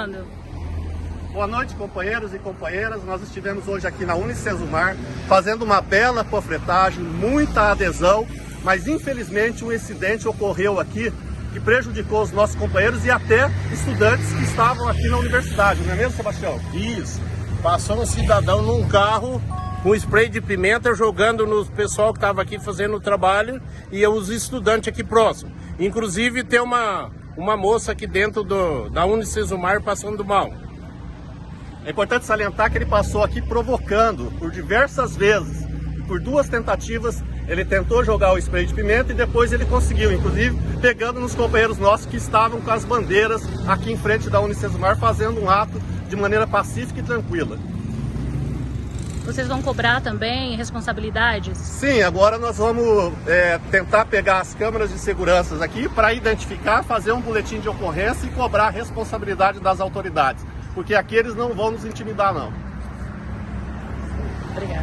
participando. Boa noite, companheiros e companheiras. Nós estivemos hoje aqui na Unicesumar fazendo uma bela panfletagem, muita adesão, mas infelizmente um incidente ocorreu aqui que prejudicou os nossos companheiros e até estudantes que estavam aqui na universidade, não é mesmo, Sebastião? Isso. Passou um cidadão num carro com spray de pimenta jogando no pessoal que estava aqui fazendo o trabalho e os estudantes aqui próximos. Inclusive tem uma, uma moça aqui dentro do, da Unicesumar passando mal. É importante salientar que ele passou aqui provocando por diversas vezes. Por duas tentativas, ele tentou jogar o spray de pimenta e depois ele conseguiu, inclusive pegando nos companheiros nossos que estavam com as bandeiras aqui em frente da Unicesumar, fazendo um ato de maneira pacífica e tranquila. Vocês vão cobrar também responsabilidades? Sim, agora nós vamos é, tentar pegar as câmeras de segurança aqui para identificar, fazer um boletim de ocorrência e cobrar a responsabilidade das autoridades. Porque aqui eles não vão nos intimidar, não. Obrigada.